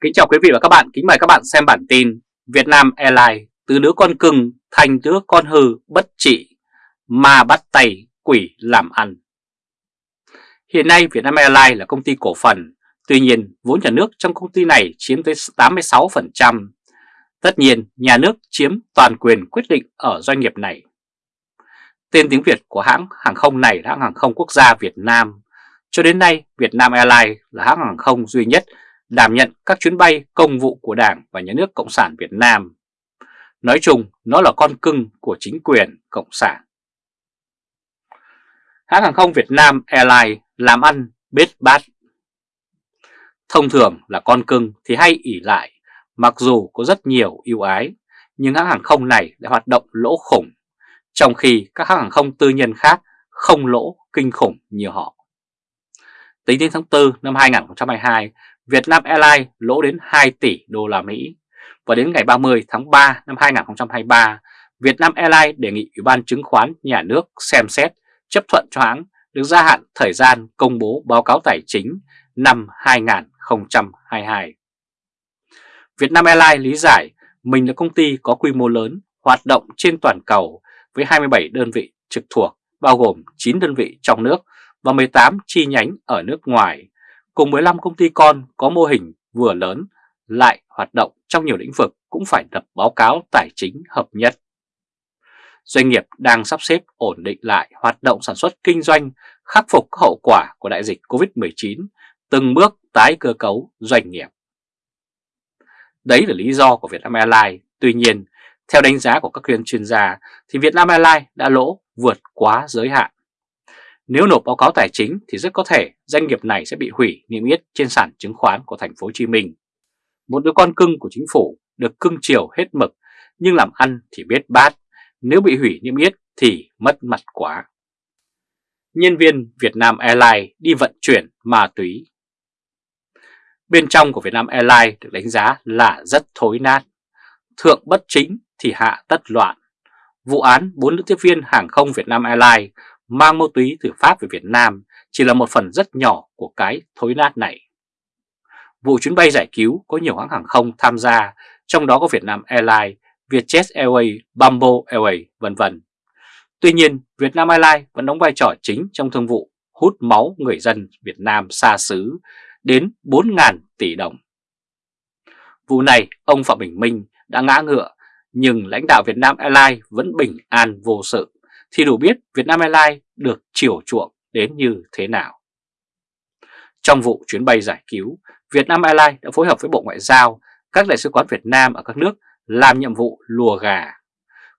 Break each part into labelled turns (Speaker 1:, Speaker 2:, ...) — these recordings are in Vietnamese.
Speaker 1: Kính chào quý vị và các bạn, kính mời các bạn xem bản tin Việt Nam Airlines từ đứa con cưng thành đứa con hư bất trị mà bắt tay quỷ làm ăn. Hiện nay Việt Nam Airlines là công ty cổ phần, tuy nhiên vốn nhà nước trong công ty này chiếm tới 86%. Tất nhiên nhà nước chiếm toàn quyền quyết định ở doanh nghiệp này. Tên tiếng Việt của hãng hàng không này là hãng hàng không quốc gia Việt Nam. Cho đến nay Việt Nam Airlines là hãng hàng không duy nhất đảm nhận các chuyến bay công vụ của Đảng và Nhà nước Cộng sản Việt Nam. Nói chung, nó là con cưng của chính quyền Cộng sản. Hãng hàng không Việt Nam Airlines làm ăn bết bát. Thông thường là con cưng thì hay ỉ lại, mặc dù có rất nhiều ưu ái, nhưng hãng hàng không này đã hoạt động lỗ khủng, trong khi các hãng hàng không tư nhân khác không lỗ kinh khủng như họ. Tính đến tháng 4 năm 2022, Việt Nam Airlines lỗ đến 2 tỷ đô la Mỹ. Và đến ngày 30 tháng 3 năm 2023, Việt Nam Airlines đề nghị Ủy ban chứng khoán nhà nước xem xét chấp thuận cho hãng được gia hạn thời gian công bố báo cáo tài chính năm 2022. Việt Nam Airlines lý giải mình là công ty có quy mô lớn, hoạt động trên toàn cầu với 27 đơn vị trực thuộc, bao gồm 9 đơn vị trong nước và 18 chi nhánh ở nước ngoài, cùng 15 công ty con có mô hình vừa lớn lại hoạt động trong nhiều lĩnh vực cũng phải lập báo cáo tài chính hợp nhất. Doanh nghiệp đang sắp xếp ổn định lại hoạt động sản xuất kinh doanh, khắc phục các hậu quả của đại dịch Covid-19, từng bước tái cơ cấu doanh nghiệp. Đấy là lý do của Vietnam Airlines. Tuy nhiên, theo đánh giá của các chuyên chuyên gia thì Vietnam Airlines đã lỗ vượt quá giới hạn. Nếu nộp báo cáo tài chính thì rất có thể doanh nghiệp này sẽ bị hủy niêm yết trên sàn chứng khoán của thành phố Hồ Chí Minh. Một đứa con cưng của chính phủ được cưng chiều hết mực nhưng làm ăn thì biết bát, nếu bị hủy niêm yết thì mất mặt quá. Nhân viên Vietnam Airlines đi vận chuyển ma túy. Bên trong của Vietnam Airlines được đánh giá là rất thối nát. Thượng bất chính thì hạ tất loạn. Vụ án bốn nữ tiếp viên hàng không Vietnam Airlines mang ma túy từ Pháp về Việt Nam chỉ là một phần rất nhỏ của cái thối nát này. Vụ chuyến bay giải cứu có nhiều hãng hàng không tham gia, trong đó có Vietnam Airlines, Vietjet Airways, Bamboo Airways, vân vân. Tuy nhiên, Vietnam Airlines vẫn đóng vai trò chính trong thương vụ hút máu người dân Việt Nam xa xứ đến 4.000 tỷ đồng. Vụ này, ông Phạm Bình Minh đã ngã ngựa, nhưng lãnh đạo Việt Nam Airlines vẫn bình an vô sự thì đủ biết Vietnam Airlines được chiều chuộng đến như thế nào. Trong vụ chuyến bay giải cứu, Vietnam Airlines đã phối hợp với Bộ Ngoại giao, các đại sứ quán Việt Nam ở các nước làm nhiệm vụ lùa gà.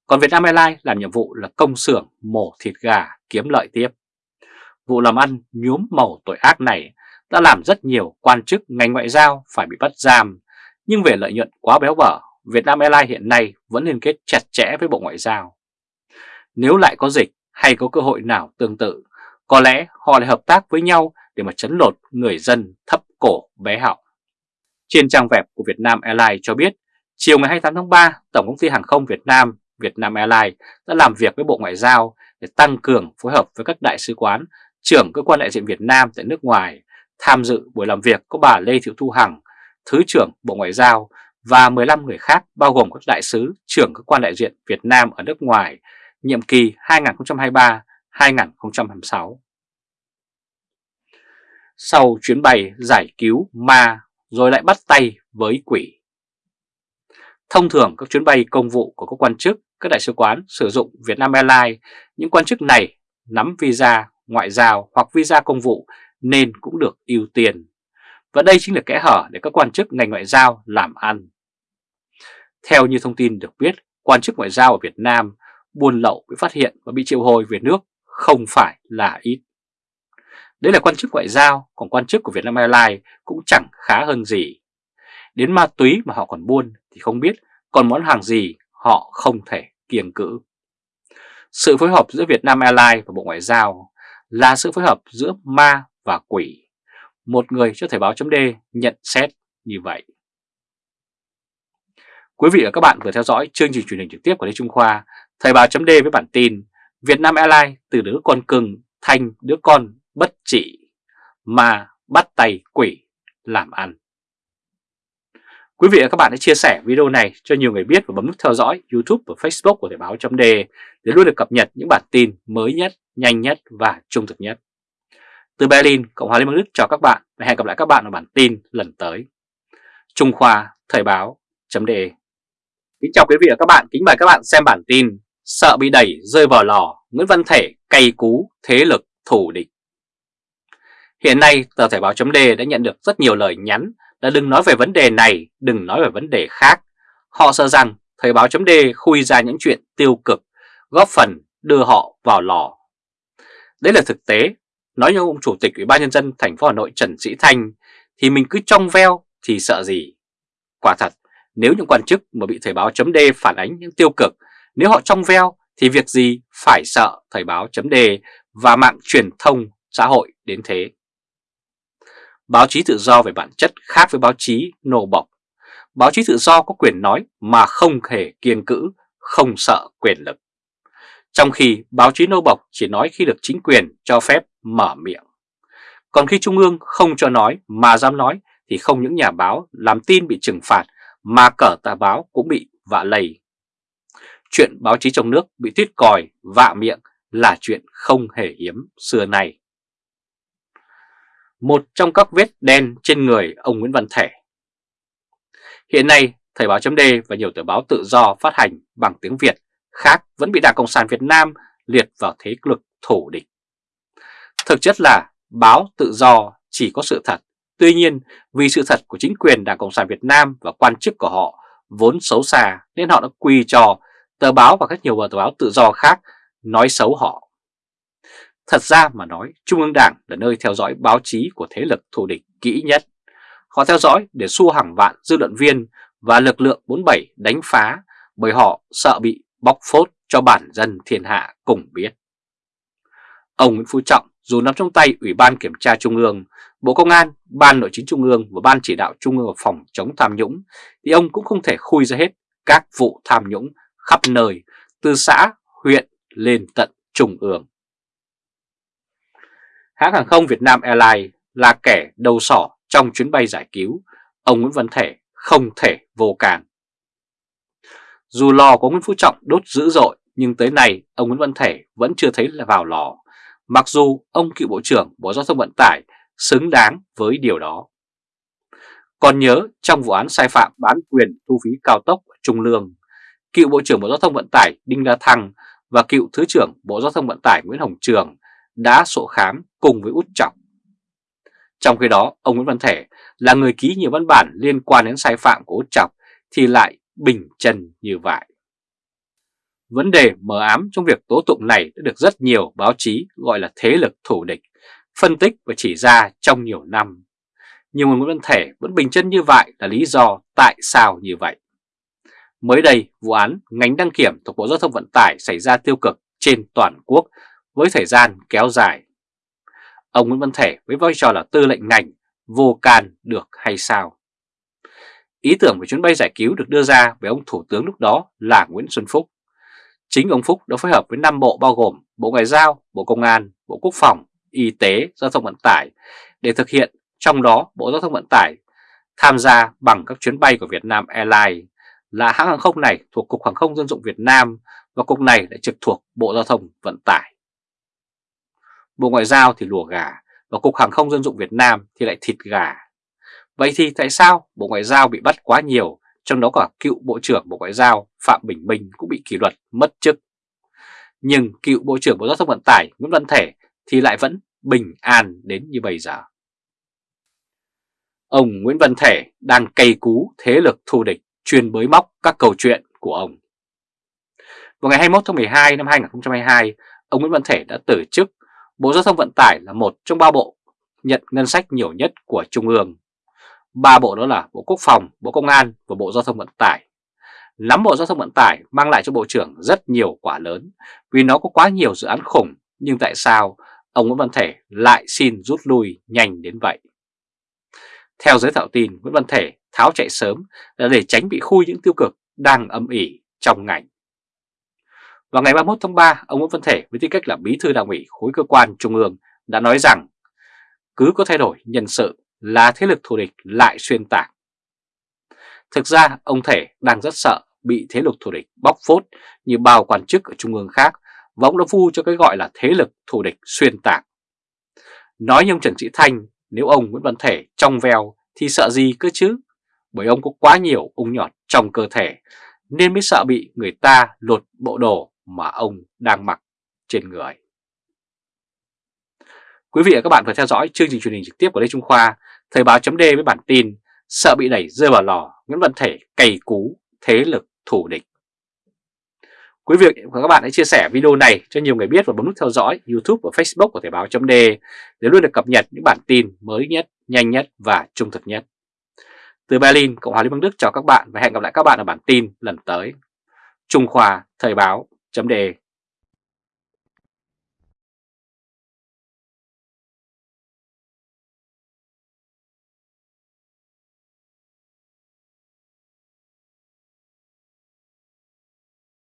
Speaker 1: Còn Vietnam Airlines làm nhiệm vụ là công xưởng mổ thịt gà kiếm lợi tiếp. Vụ làm ăn nhuốm màu tội ác này đã làm rất nhiều quan chức ngành ngoại giao phải bị bắt giam, nhưng về lợi nhuận quá béo bở, Vietnam Airlines hiện nay vẫn liên kết chặt chẽ với Bộ Ngoại giao. Nếu lại có dịch hay có cơ hội nào tương tự, có lẽ họ lại hợp tác với nhau để mà chấn lột người dân thấp cổ bé họng. Trên trang web của Vietnam Airlines cho biết, chiều ngày 28 tháng 3, Tổng công ty Hàng không Việt Nam, Vietnam Airlines đã làm việc với Bộ Ngoại giao để tăng cường phối hợp với các đại sứ quán, trưởng cơ quan đại diện Việt Nam tại nước ngoài. Tham dự buổi làm việc có bà Lê Thị Thu Hằng, Thứ trưởng Bộ Ngoại giao và 15 người khác bao gồm các đại sứ, trưởng cơ quan đại diện Việt Nam ở nước ngoài nhiệm kỳ 2023-2026. Sau chuyến bay giải cứu ma rồi lại bắt tay với quỷ. Thông thường các chuyến bay công vụ của các quan chức, các đại sứ quán sử dụng Vietnam Airlines, những quan chức này nắm visa ngoại giao hoặc visa công vụ nên cũng được ưu tiên. Và đây chính là kẽ hở để các quan chức ngành ngoại giao làm ăn. Theo như thông tin được biết, quan chức ngoại giao ở Việt Nam buôn lậu bị phát hiện và bị triệu hồi về nước không phải là ít. Đấy là quan chức ngoại giao, còn quan chức của Vietnam Airlines cũng chẳng khá hơn gì. Đến ma túy mà họ còn buôn thì không biết còn món hàng gì họ không thể kiêng cữ. Sự phối hợp giữa Vietnam Airlines và Bộ Ngoại giao là sự phối hợp giữa ma và quỷ. Một người cho Thời báo chấm nhận xét như vậy. Quý vị và các bạn vừa theo dõi chương trình truyền hình trực tiếp của Lê Trung Khoa Thời báo chấm với bản tin Việt Nam Airlines từ đứa con cưng thành đứa con bất trị mà bắt tay quỷ làm ăn. Quý vị và các bạn hãy chia sẻ video này cho nhiều người biết và bấm nút theo dõi YouTube và Facebook của Thời báo chấm để luôn được cập nhật những bản tin mới nhất, nhanh nhất và trung thực nhất. Từ Berlin, Cộng hòa Liên bang Đức chào các bạn và hẹn gặp lại các bạn ở bản tin lần tới. Trung Khoa Thời báo chấm Kính chào quý vị và các bạn, kính mời các bạn xem bản tin Sợ bị đẩy rơi vào lò, Nguyễn Văn Thể cay cú thế lực thủ địch. Hiện nay, tờ Thể báo chấm đã nhận được rất nhiều lời nhắn là đừng nói về vấn đề này, đừng nói về vấn đề khác. Họ sợ rằng Thời báo chấm khui ra những chuyện tiêu cực, góp phần đưa họ vào lò. Đấy là thực tế, nói như ông Chủ tịch Ủy ban Nhân dân thành phố Hà Nội Trần Sĩ Thanh thì mình cứ trong veo thì sợ gì. Quả thật, nếu những quan chức mà bị Thời báo chấm phản ánh những tiêu cực, nếu họ trong veo thì việc gì phải sợ Thời báo chấm đề và mạng truyền thông xã hội đến thế. Báo chí tự do về bản chất khác với báo chí nô bọc. Báo chí tự do có quyền nói mà không hề kiêng cữ, không sợ quyền lực. Trong khi báo chí nô bọc chỉ nói khi được chính quyền cho phép mở miệng. Còn khi Trung ương không cho nói mà dám nói thì không những nhà báo làm tin bị trừng phạt mà cờ tà báo cũng bị vạ lầy Chuyện báo chí trong nước bị tuyết còi, vạ miệng là chuyện không hề hiếm xưa nay một trong các vết đen trên người ông Nguyễn Văn Thể. Hiện nay, Thời báo chấm và nhiều tờ báo tự do phát hành bằng tiếng Việt khác vẫn bị Đảng Cộng sản Việt Nam liệt vào thế lực thủ địch. Thực chất là báo tự do chỉ có sự thật, tuy nhiên vì sự thật của chính quyền Đảng Cộng sản Việt Nam và quan chức của họ vốn xấu xa nên họ đã quy cho tờ báo và các nhiều tờ báo tự do khác nói xấu họ. Thật ra mà nói, Trung ương Đảng là nơi theo dõi báo chí của thế lực thù địch kỹ nhất. Họ theo dõi để xua hàng vạn dư luận viên và lực lượng 47 đánh phá bởi họ sợ bị bóc phốt cho bản dân thiên hạ cùng biết. Ông Nguyễn Phú Trọng dù nắm trong tay Ủy ban Kiểm tra Trung ương, Bộ Công an, Ban Nội chính Trung ương và Ban Chỉ đạo Trung ương phòng chống tham nhũng thì ông cũng không thể khui ra hết các vụ tham nhũng khắp nơi từ xã, huyện lên tận Trung ương hãng hàng không Việt Nam Airlines là kẻ đầu sỏ trong chuyến bay giải cứu, ông Nguyễn Văn Thể không thể vô càng. Dù lò của Nguyễn Phú Trọng đốt dữ dội, nhưng tới nay ông Nguyễn Văn Thể vẫn chưa thấy là vào lò, mặc dù ông cựu Bộ trưởng Bộ Giao thông Vận tải xứng đáng với điều đó. Còn nhớ trong vụ án sai phạm bán quyền thu phí cao tốc Trung Lương, cựu Bộ trưởng Bộ Giao thông Vận tải Đinh La Thăng và cựu Thứ trưởng Bộ Giao thông Vận tải Nguyễn Hồng Trường đã sổ khám cùng với Út Trọng. Trong khi đó, ông Nguyễn Văn Thể là người ký nhiều văn bản liên quan đến sai phạm của Út Trọng thì lại bình chân như vậy. Vấn đề mờ ám trong việc tố tụng này đã được rất nhiều báo chí gọi là thế lực thủ địch, phân tích và chỉ ra trong nhiều năm. Nhưng Nguyễn Văn Thể vẫn bình chân như vậy là lý do tại sao như vậy. Mới đây, vụ án ngành đăng kiểm thuộc Bộ Giao thông Vận tải xảy ra tiêu cực trên toàn quốc với thời gian kéo dài. Ông Nguyễn Văn Thể với vai trò là tư lệnh ngành vô can được hay sao? Ý tưởng về chuyến bay giải cứu được đưa ra bởi ông Thủ tướng lúc đó là Nguyễn Xuân Phúc. Chính ông Phúc đã phối hợp với năm bộ bao gồm Bộ Ngoại giao, Bộ Công an, Bộ Quốc phòng, Y tế, Giao thông Vận tải để thực hiện, trong đó Bộ Giao thông Vận tải tham gia bằng các chuyến bay của Việt Nam Airlines là hãng hàng không này thuộc Cục Hàng không Dân dụng Việt Nam và cục này lại trực thuộc Bộ Giao thông Vận tải. Bộ Ngoại giao thì lùa gà và Cục Hàng không Dân dụng Việt Nam thì lại thịt gà. Vậy thì tại sao Bộ Ngoại giao bị bắt quá nhiều, trong đó cả cựu Bộ trưởng Bộ Ngoại giao Phạm Bình Minh cũng bị kỷ luật mất chức. Nhưng cựu Bộ trưởng Bộ Giao thông Vận tải Nguyễn Văn Thể thì lại vẫn bình an đến như bây giờ. Ông Nguyễn Văn Thể đang cày cú thế lực thù địch chuyên bới móc các câu chuyện của ông. Vào ngày 21 tháng 12 năm 2022, ông Nguyễn Văn Thể đã từ chức Bộ Giao thông Vận tải là một trong ba bộ nhận ngân sách nhiều nhất của Trung ương. Ba bộ đó là Bộ Quốc phòng, Bộ Công an và Bộ Giao thông Vận tải. Nắm Bộ Giao thông Vận tải mang lại cho Bộ trưởng rất nhiều quả lớn vì nó có quá nhiều dự án khủng nhưng tại sao ông Nguyễn Văn Thể lại xin rút lui nhanh đến vậy? Theo giới thạo tin, Nguyễn Văn Thể tháo chạy sớm là để tránh bị khui những tiêu cực đang âm ỉ trong ngành. Vào ngày 31 tháng 3, ông Nguyễn Văn Thể với tư cách là bí thư đảng ủy khối cơ quan trung ương đã nói rằng cứ có thay đổi nhân sự là thế lực thù địch lại xuyên tạc. Thực ra ông Thể đang rất sợ bị thế lực thù địch bóc phốt như bao quan chức ở trung ương khác và ông đã vu cho cái gọi là thế lực thù địch xuyên tạc. Nói như ông Trần Sĩ Thanh, nếu ông Nguyễn Văn Thể trong veo thì sợ gì cơ chứ? Bởi ông có quá nhiều ung nhọt trong cơ thể nên mới sợ bị người ta lột bộ đồ mà ông đang mặc trên người. Quý vị và các bạn vừa theo dõi chương trình truyền hình trực tiếp của Lê Trung Khoa, Thời báo chấm với bản tin Sợ bị đẩy rơi vào lò, Nguyễn Văn Thể cày cú, thế lực thủ địch. Quý vị và các bạn hãy chia sẻ video này cho nhiều người biết và bấm nút theo dõi YouTube và Facebook của Thời báo chấm để luôn được cập nhật những bản tin mới nhất, nhanh nhất và trung thực nhất. Từ Berlin, Cộng hòa Liên bang Đức chào các bạn và hẹn gặp lại các bạn ở bản tin lần tới. Trung Khoa Thời báo chấm